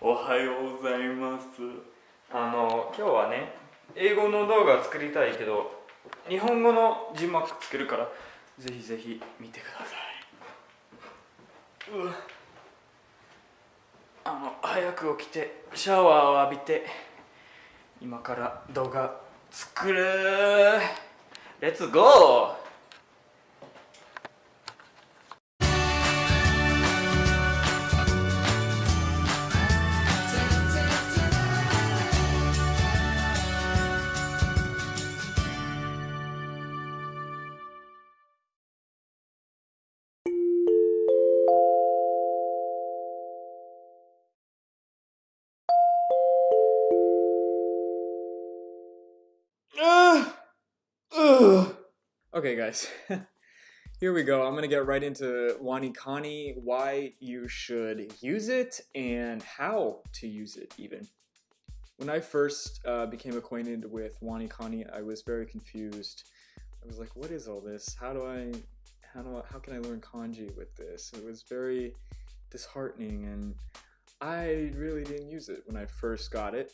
おはようございます。あの今日はね英語の動画作りたいけど日本語の字幕つけるからぜひぜひ見てください。うわ。あの早く起きてシャワーを浴びて今から動画作る。レッツゴー Okay, guys, here we go. I'm gonna get right into WaniKani, why you should use it, and how to use it, even. When I first uh, became acquainted with WaniKani, I was very confused. I was like, what is all this? How do I, how do I, how can I learn kanji with this? It was very disheartening, and I really didn't use it when I first got it.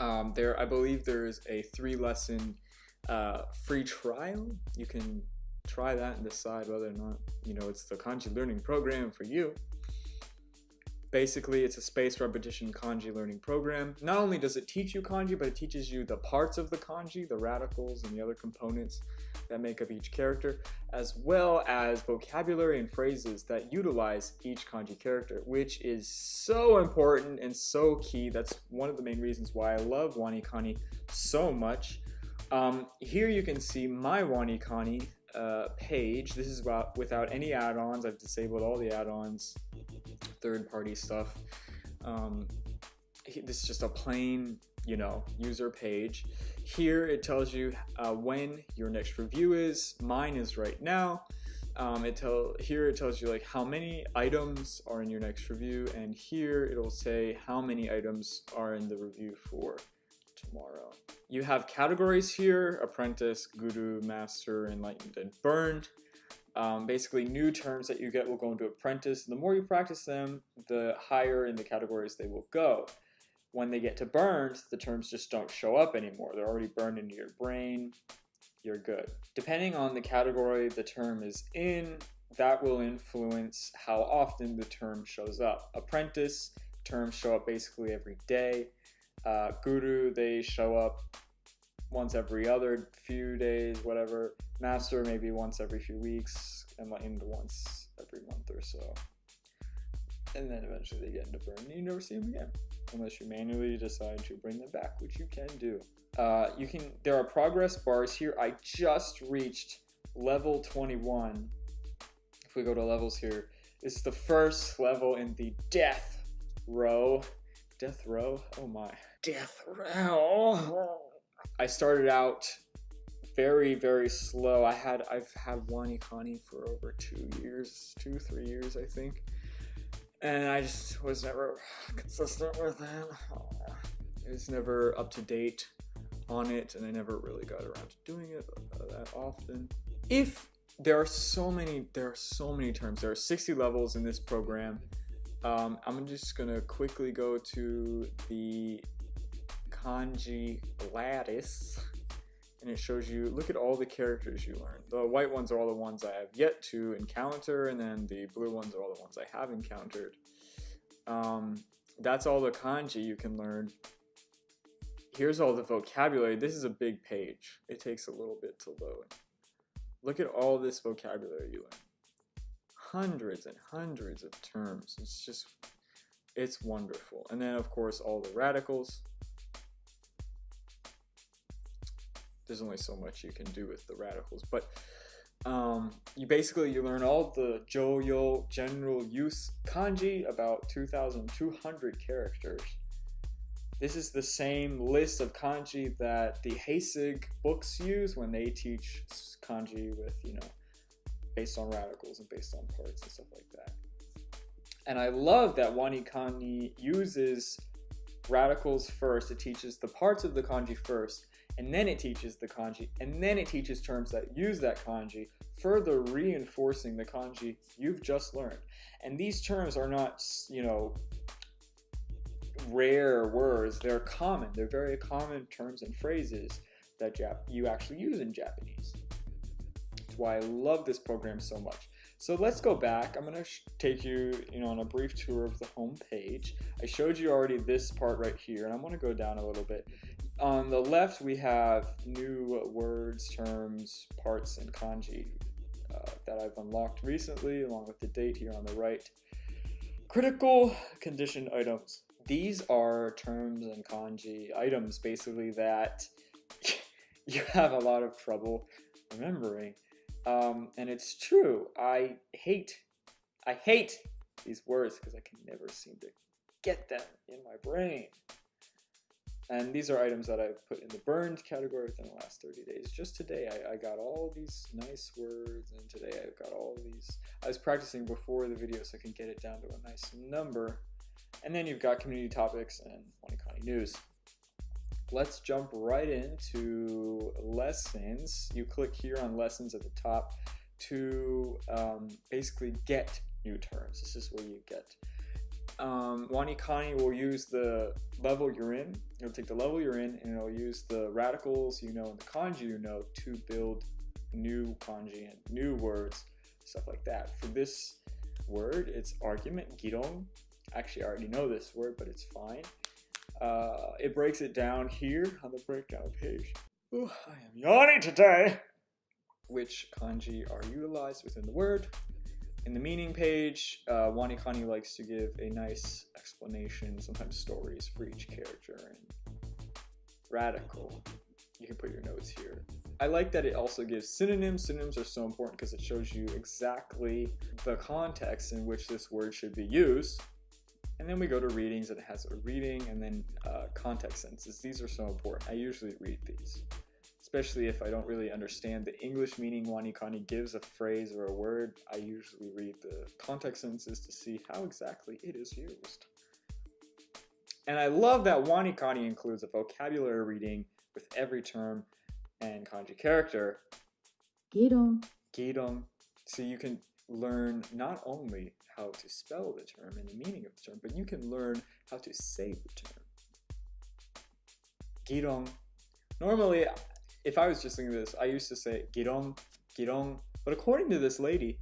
Um, there, I believe there's a three lesson uh, free trial. You can try that and decide whether or not you know it's the kanji learning program for you. Basically, it's a spaced repetition kanji learning program. Not only does it teach you kanji, but it teaches you the parts of the kanji, the radicals, and the other components that make up each character, as well as vocabulary and phrases that utilize each kanji character, which is so important and so key. That's one of the main reasons why I love WaniKani so much. Um, here you can see my WaniKani uh, page. This is about, without any add-ons. I've disabled all the add-ons, third-party stuff. Um, this is just a plain, you know, user page. Here it tells you uh, when your next review is. Mine is right now. Um, it tell here it tells you like how many items are in your next review, and here it'll say how many items are in the review for tomorrow. You have categories here, apprentice, guru, master, enlightened, and burned. Um, basically, new terms that you get will go into apprentice. The more you practice them, the higher in the categories they will go. When they get to burned, the terms just don't show up anymore. They're already burned into your brain. You're good. Depending on the category the term is in, that will influence how often the term shows up. Apprentice terms show up basically every day. Uh, Guru, they show up once every other few days, whatever. Master, maybe once every few weeks. and Enlightened, once every month or so. And then eventually they get into burn and you never see them again. Unless you manually decide to bring them back, which you can do. Uh, you can. There are progress bars here. I just reached level 21. If we go to levels here, it's the first level in the death row. Death row? Oh my death row. I started out very very slow. I had I've had WaniKani for over two years, two three years I think, and I just was never consistent with it. It was never up to date on it, and I never really got around to doing it uh, that often. If there are so many, there are so many terms. There are 60 levels in this program. Um, I'm just gonna quickly go to the kanji lattice and it shows you look at all the characters you learned. The white ones are all the ones i have yet to encounter and then the blue ones are all the ones i have encountered. Um, that's all the kanji you can learn. Here's all the vocabulary. This is a big page. It takes a little bit to load. Look at all this vocabulary you learn hundreds and hundreds of terms. It's just it's wonderful. And then of course all the radicals. There's only so much you can do with the radicals but um, you basically you learn all the joyo general use kanji about 2200 characters. This is the same list of kanji that the Heisig books use when they teach kanji with you know based on radicals and based on parts and stuff like that and I love that WaniKani uses radicals first it teaches the parts of the kanji first and then it teaches the kanji, and then it teaches terms that use that kanji, further reinforcing the kanji you've just learned. And these terms are not, you know, rare words, they're common. They're very common terms and phrases that Jap- you actually use in Japanese. Why I love this program so much. So let's go back. I'm going to take you, you know, on a brief tour of the home page. I showed you already this part right here, and I'm going to go down a little bit. On the left, we have new words, terms, parts, and kanji uh, that I've unlocked recently, along with the date here on the right. Critical condition items. These are terms and kanji items, basically, that you have a lot of trouble remembering. Um, and it's true. I hate, I hate these words because I can never seem to get them in my brain. And these are items that I've put in the burned category within the last 30 days. Just today, I, I got all these nice words, and today I've got all these. I was practicing before the video so I can get it down to a nice number. And then you've got community topics and WaniKani news let's jump right into lessons. You click here on lessons at the top to um, basically get new terms. This is where you get. Um, WaniKani will use the level you're in. It'll take the level you're in and it'll use the radicals you know and the kanji you know to build new kanji and new words, stuff like that. For this word, it's argument, giron. Actually, I already know this word, but it's fine. Uh, it breaks it down here on the breakdown page. Ooh, I am yawning today! Which kanji are utilized within the word. In the meaning page, uh, WaniKani likes to give a nice explanation, sometimes stories for each character. And radical, you can put your notes here. I like that it also gives synonyms. Synonyms are so important because it shows you exactly the context in which this word should be used. And then we go to readings and it has a reading and then uh, context sentences. These are so important. I usually read these, especially if I don't really understand the English meaning WaniKani gives a phrase or a word. I usually read the context sentences to see how exactly it is used. And I love that WaniKani includes a vocabulary reading with every term and kanji character. Giron. Giron. So you can learn not only how to spell the term and the meaning of the term, but you can learn how to say the term. Giron. Normally, if I was just thinking this, I used to say giron, giron, but according to this lady,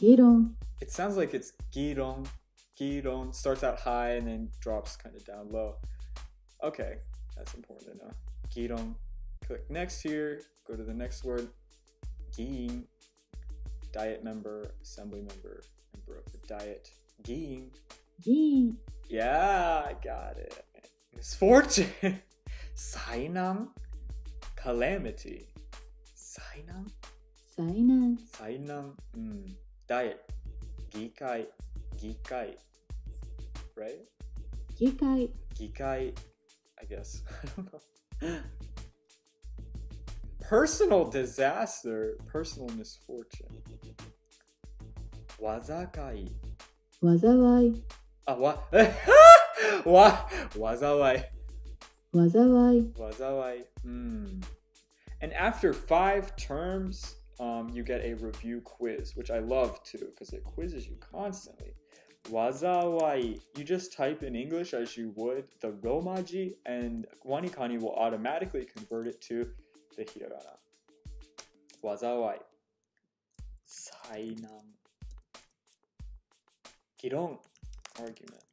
Giron. it sounds like it's giron, giron, starts out high and then drops kind of down low. Okay, that's important to know. Giron. Click next here, go to the next word, giin, diet member, assembly member, member of the diet. Giin. Gin. Yeah, I got it. Misfortune. Sainan. Calamity. Sainan? Sainan. Sainan. Mm. Diet. Gikai. Gikai. Right? Gikai. Gikai. I guess. I don't know. Personal disaster. Personal misfortune. Wazakai. Wazawai. Ah, wa. wa. Wazawai. Wazawai. Wazawai. Hmm. And after five terms, um, you get a review quiz, which I love too, because it quizzes you constantly. Wazawai. You just type in English as you would the Romaji, and WaniKani will automatically convert it to the hiragana. Wazawai. Sainan. Giron. Argument.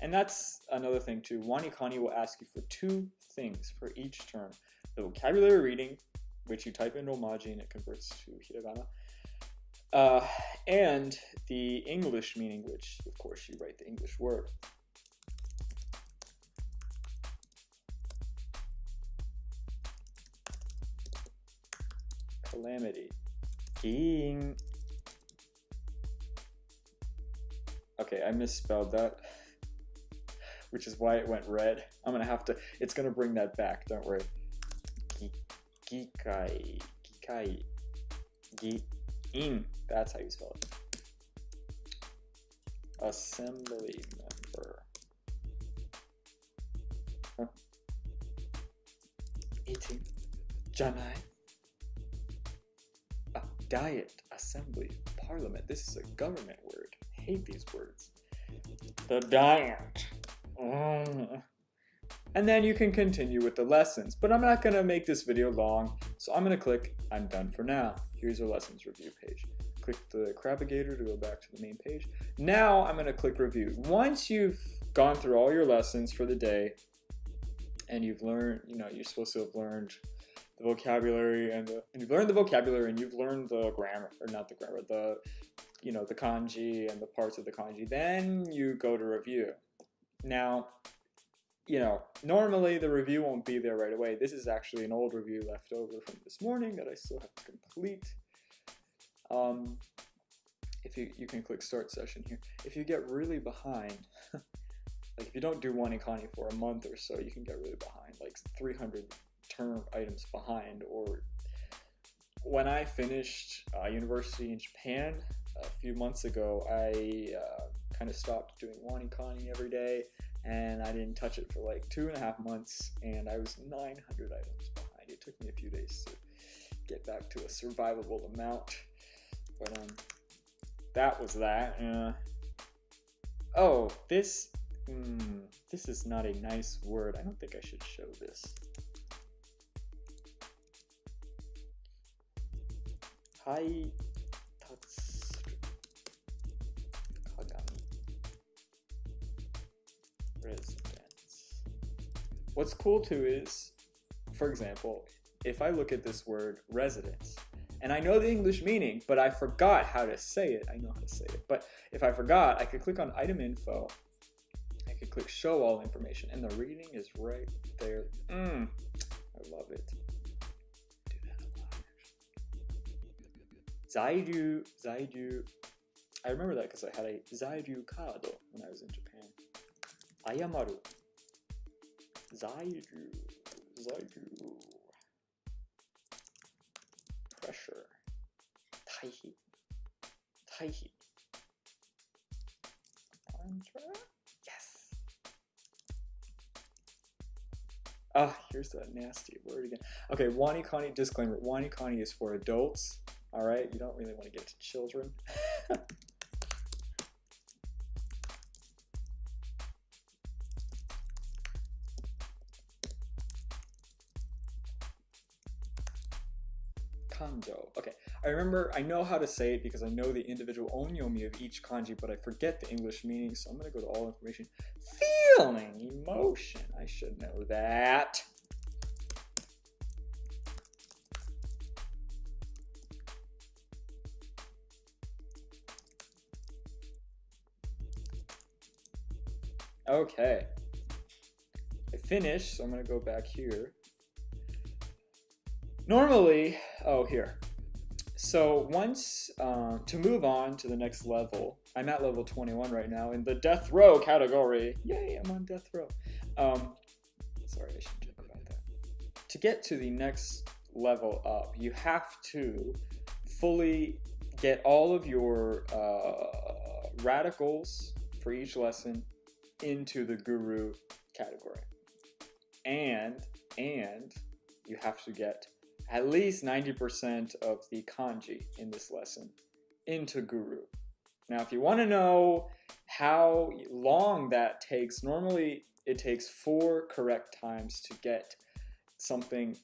And that's another thing too. WaniKani will ask you for two things for each term. The vocabulary reading, which you type in Romaji and it converts to hiragana. Uh, and the English meaning, which of course you write the English word. calamity. King. Okay, I misspelled that, which is why it went red. I'm gonna have to, it's gonna bring that back, don't worry. Gikai, Gikai, Gi-in, that's how you spell it. Assembly member. Huh. Eating. Janai diet, assembly, parliament. This is a government word. I hate these words. The diet. Mm. And then you can continue with the lessons. But I'm not going to make this video long, so I'm going to click I'm done for now. Here's your lessons review page. Click the Crabigator to go back to the main page. Now I'm going to click review. Once you've gone through all your lessons for the day, and you've learned, you know, you're supposed to have learned the vocabulary and the, and you've learned the vocabulary and you've learned the grammar, or not the grammar, the, you know, the kanji and the parts of the kanji, then you go to review. Now, you know, normally the review won't be there right away. This is actually an old review left over from this morning that I still have to complete. Um, if you, you can click start session here. If you get really behind, like if you don't do WaniKani for a month or so, you can get really behind, like 300 term items behind. Or when I finished uh, university in Japan a few months ago, I uh, kind of stopped doing WaniKani every day and I didn't touch it for like two and a half months, and I was 900 items behind. It took me a few days to get back to a survivable amount, but um, that was that. Uh, oh, this, mm, this is not a nice word. I don't think I should show this. What's cool too is, for example, if I look at this word residence, and I know the English meaning, but I forgot how to say it. I know how to say it, but if I forgot, I could click on item info. I could click show all information, and the reading is right there. Mm, I love it. Zairyu, Zairyu. I remember that because I had a Zairyu card when I was in Japan. Ayamaru. Zairyu. Zairyu. Pressure. Taihi. Taihi. Yes. Ah, here's that nasty word again. Okay, Wanikani disclaimer. Wanikani is for adults. All right, you don't really want to get to children. Kanjo. Okay, I remember, I know how to say it because I know the individual onyomi of each kanji, but I forget the English meaning, so I'm going to go to all information. Feeling, emotion. I should know that. Okay. I finished, so I'm going to go back here. Normally, oh, here. So once, um, to move on to the next level, I'm at level 21 right now in the death row category. Yay, I'm on death row. Um, sorry, I should joke about that. To get to the next level up, you have to fully get all of your uh, radicals for each lesson into the guru category. And, and you have to get at least 90% of the kanji in this lesson into guru. Now, if you want to know how long that takes, normally it takes four correct times to get something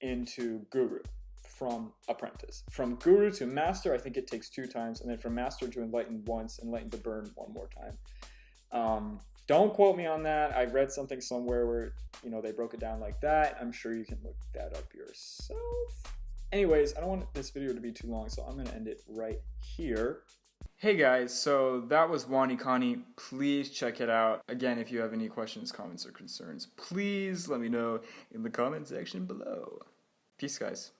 into guru from apprentice. From guru to master, I think it takes two times, and then from master to enlightened once, enlightened to burn one more time. Um, don't quote me on that. I read something somewhere where, you know, they broke it down like that. I'm sure you can look that up yourself. Anyways, I don't want this video to be too long, so I'm going to end it right here. Hey guys, so that was WaniKani. Please check it out. Again, if you have any questions, comments, or concerns, please let me know in the comment section below. Peace, guys.